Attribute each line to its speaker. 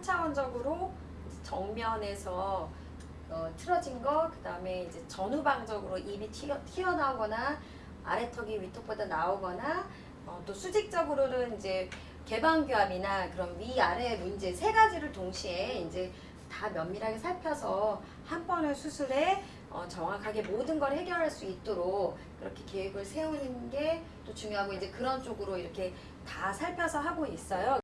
Speaker 1: 3차원적으로 정면에서 어, 틀어진 거, 그 다음에 이제 전후방적으로 입이 튀어, 튀어나오거나 아래턱이 위턱보다 나오거나 어, 또 수직적으로는 이제 개방교합이나 그런 위아래 문제 세 가지를 동시에 이제 다 면밀하게 살펴서 한 번의 수술에 어, 정확하게 모든 걸 해결할 수 있도록 그렇게 계획을 세우는 게 또 중요하고 이제 그런 쪽으로 이렇게 다 살펴서 하고 있어요.